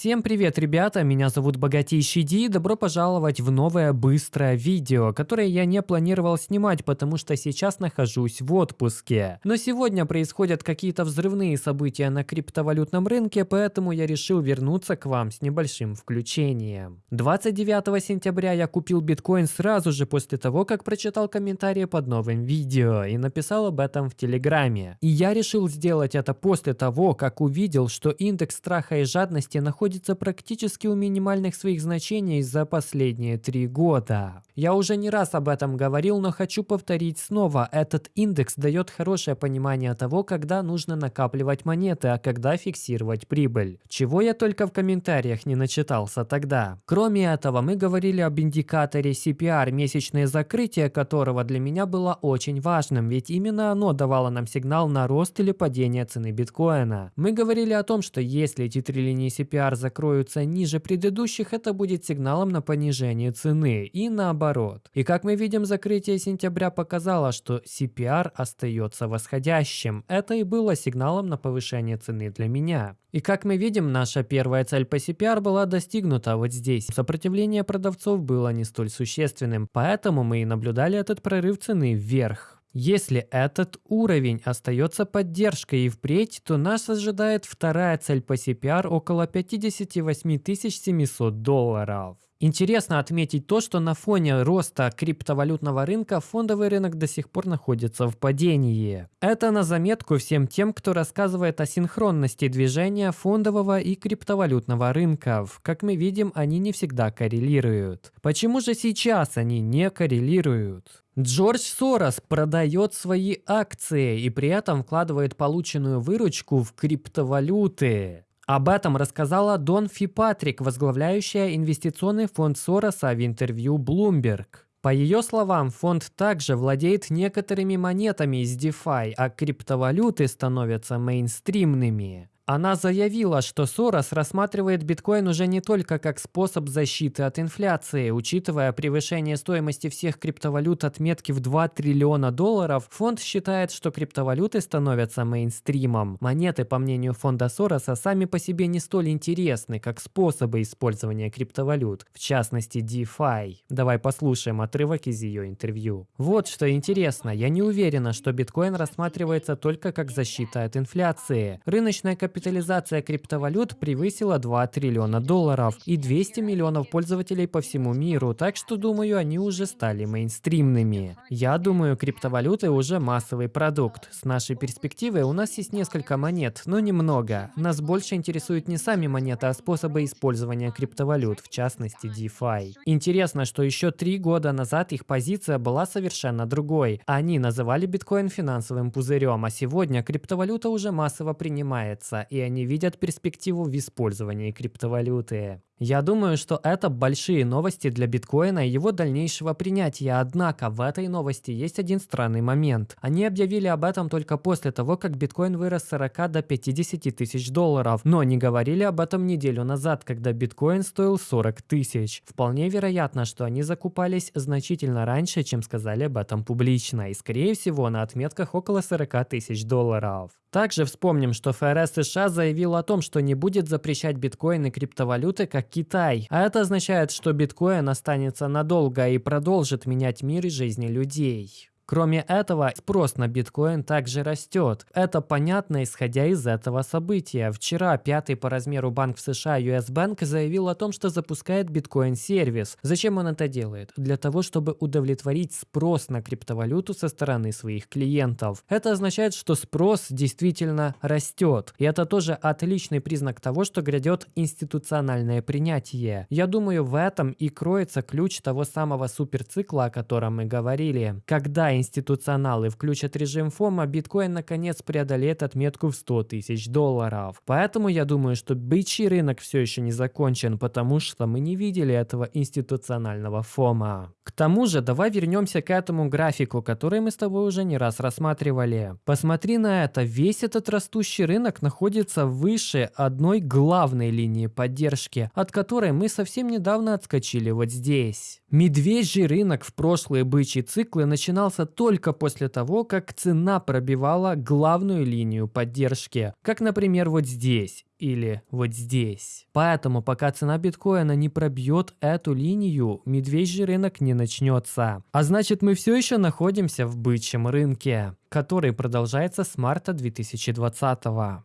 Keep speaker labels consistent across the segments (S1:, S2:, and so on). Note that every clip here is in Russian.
S1: Всем привет, ребята, меня зовут Богатейший Ди, и добро пожаловать в новое быстрое видео, которое я не планировал снимать, потому что сейчас нахожусь в отпуске. Но сегодня происходят какие-то взрывные события на криптовалютном рынке, поэтому я решил вернуться к вам с небольшим включением. 29 сентября я купил биткоин сразу же после того, как прочитал комментарии под новым видео и написал об этом в Телеграме. И я решил сделать это после того, как увидел, что индекс страха и жадности находится находится практически у минимальных своих значений за последние три года. Я уже не раз об этом говорил, но хочу повторить снова. Этот индекс дает хорошее понимание того, когда нужно накапливать монеты, а когда фиксировать прибыль. Чего я только в комментариях не начитался тогда. Кроме этого, мы говорили об индикаторе CPR, месячное закрытие которого для меня было очень важным, ведь именно оно давало нам сигнал на рост или падение цены биткоина. Мы говорили о том, что если эти три линии CPR закроются ниже предыдущих, это будет сигналом на понижение цены и наоборот. И как мы видим, закрытие сентября показало, что CPR остается восходящим. Это и было сигналом на повышение цены для меня. И как мы видим, наша первая цель по CPR была достигнута вот здесь. Сопротивление продавцов было не столь существенным, поэтому мы и наблюдали этот прорыв цены вверх. Если этот уровень остается поддержкой и впредь, то нас ожидает вторая цель по CPR около 58 700 долларов. Интересно отметить то, что на фоне роста криптовалютного рынка фондовый рынок до сих пор находится в падении. Это на заметку всем тем, кто рассказывает о синхронности движения фондового и криптовалютного рынков. Как мы видим, они не всегда коррелируют. Почему же сейчас они не коррелируют? Джордж Сорос продает свои акции и при этом вкладывает полученную выручку в криптовалюты. Об этом рассказала Дон Фипатрик, возглавляющая инвестиционный фонд Сороса в интервью Bloomberg. По ее словам, фонд также владеет некоторыми монетами из DeFi, а криптовалюты становятся мейнстримными. Она заявила, что Сорос рассматривает биткоин уже не только как способ защиты от инфляции. Учитывая превышение стоимости всех криптовалют отметки в 2 триллиона долларов, фонд считает, что криптовалюты становятся мейнстримом. Монеты, по мнению фонда Сороса, сами по себе не столь интересны, как способы использования криптовалют, в частности DeFi. Давай послушаем отрывок из ее интервью. Вот что интересно, я не уверена, что биткоин рассматривается только как защита от инфляции. Рыночная капитализация капитализация криптовалют превысила 2 триллиона долларов и 200 миллионов пользователей по всему миру, так что думаю, они уже стали мейнстримными. Я думаю, криптовалюты уже массовый продукт. С нашей перспективы у нас есть несколько монет, но немного. Нас больше интересуют не сами монеты, а способы использования криптовалют, в частности DeFi. Интересно, что еще три года назад их позиция была совершенно другой. Они называли биткоин финансовым пузырем, а сегодня криптовалюта уже массово принимается, и они видят перспективу в использовании криптовалюты. Я думаю, что это большие новости для биткоина и его дальнейшего принятия, однако в этой новости есть один странный момент. Они объявили об этом только после того, как биткоин вырос с 40 до 50 тысяч долларов, но не говорили об этом неделю назад, когда биткоин стоил 40 тысяч. Вполне вероятно, что они закупались значительно раньше, чем сказали об этом публично, и скорее всего на отметках около 40 тысяч долларов. Также вспомним, что ФРС США заявил о том, что не будет запрещать биткоин и криптовалюты как Китай. А это означает, что биткоин останется надолго и продолжит менять мир и жизни людей. Кроме этого, спрос на биткоин также растет. Это понятно, исходя из этого события. Вчера пятый по размеру банк в США US Bank заявил о том, что запускает биткоин-сервис. Зачем он это делает? Для того, чтобы удовлетворить спрос на криптовалюту со стороны своих клиентов. Это означает, что спрос действительно растет. И это тоже отличный признак того, что грядет институциональное принятие. Я думаю, в этом и кроется ключ того самого суперцикла, о котором мы говорили. Когда институционалы включат режим ФОМа, биткоин наконец преодолеет отметку в 100 тысяч долларов. Поэтому я думаю, что бычий рынок все еще не закончен, потому что мы не видели этого институционального ФОМа. К тому же, давай вернемся к этому графику, который мы с тобой уже не раз рассматривали. Посмотри на это, весь этот растущий рынок находится выше одной главной линии поддержки, от которой мы совсем недавно отскочили вот здесь. Медвежий рынок в прошлые бычьи циклы начинался только после того, как цена пробивала главную линию поддержки, как, например, вот здесь. Или вот здесь. Поэтому пока цена биткоина не пробьет эту линию, медвежий рынок не начнется. А значит мы все еще находимся в бычьем рынке который продолжается с марта 2020.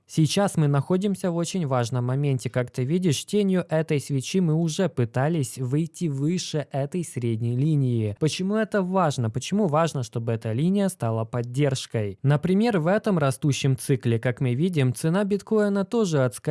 S1: Сейчас мы находимся в очень важном моменте. Как ты видишь, тенью этой свечи мы уже пытались выйти выше этой средней линии. Почему это важно? Почему важно, чтобы эта линия стала поддержкой? Например, в этом растущем цикле, как мы видим, цена биткоина тоже отскочила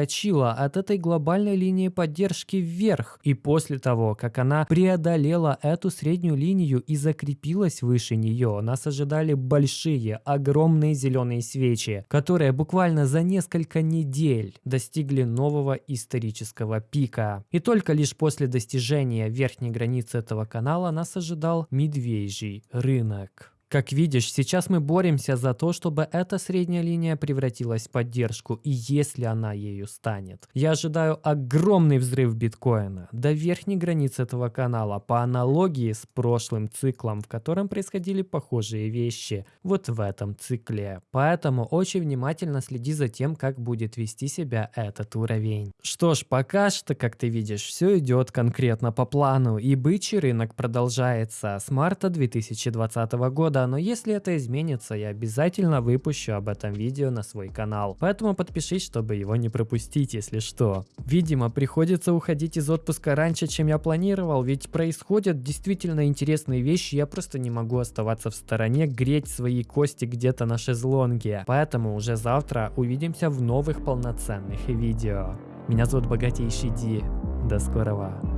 S1: от этой глобальной линии поддержки вверх. И после того, как она преодолела эту среднюю линию и закрепилась выше нее, нас ожидали большие огромные зеленые свечи, которые буквально за несколько недель достигли нового исторического пика. И только лишь после достижения верхней границы этого канала нас ожидал медвежий рынок. Как видишь, сейчас мы боремся за то, чтобы эта средняя линия превратилась в поддержку, и если она ею станет. Я ожидаю огромный взрыв биткоина до верхней границы этого канала по аналогии с прошлым циклом, в котором происходили похожие вещи, вот в этом цикле. Поэтому очень внимательно следи за тем, как будет вести себя этот уровень. Что ж, пока что, как ты видишь, все идет конкретно по плану, и бычий рынок продолжается с марта 2020 но если это изменится, я обязательно выпущу об этом видео на свой канал. Поэтому подпишись, чтобы его не пропустить, если что. Видимо, приходится уходить из отпуска раньше, чем я планировал, ведь происходят действительно интересные вещи, я просто не могу оставаться в стороне, греть свои кости где-то на шезлонге. Поэтому уже завтра увидимся в новых полноценных видео. Меня зовут Богатейший Ди. До скорого.